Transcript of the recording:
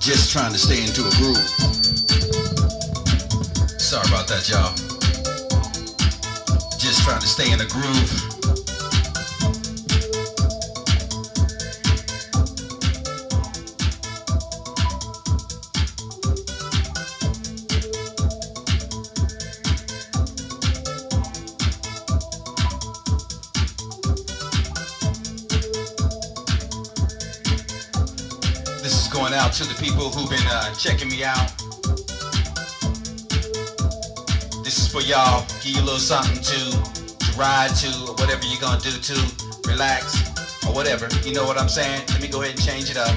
just trying to stay into a groove. Sorry about that, y'all. Just trying to stay in a groove. Going out to the people who've been uh, checking me out. This is for y'all. Give you a little something to, to ride to, or whatever you're gonna do to relax, or whatever. You know what I'm saying? Let me go ahead and change it up.